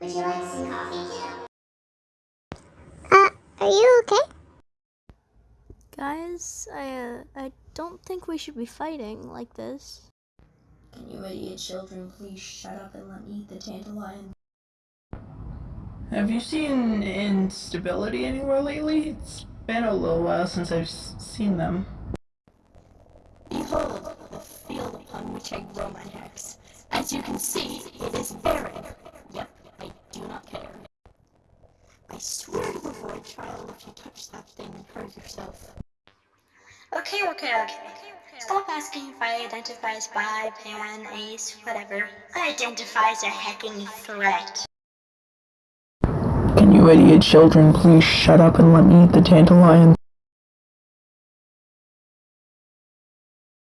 Would you like some coffee too? Uh, are you okay? Guys, I, uh, I don't think we should be fighting like this. Can you idiot children please shut up and let me eat the dandelion? Have you seen instability anywhere lately? It's been a little while since I've s- seen them. Behold the field upon which I grow my hex. As you can see, it is I swear to the void child if you touch that thing and hurt yourself. Okay, okay, okay. Stop asking if I identify as bi, pan, ace, whatever. I identify as a heckin' threat. Can you idiot children please shut up and let me eat the dandelion?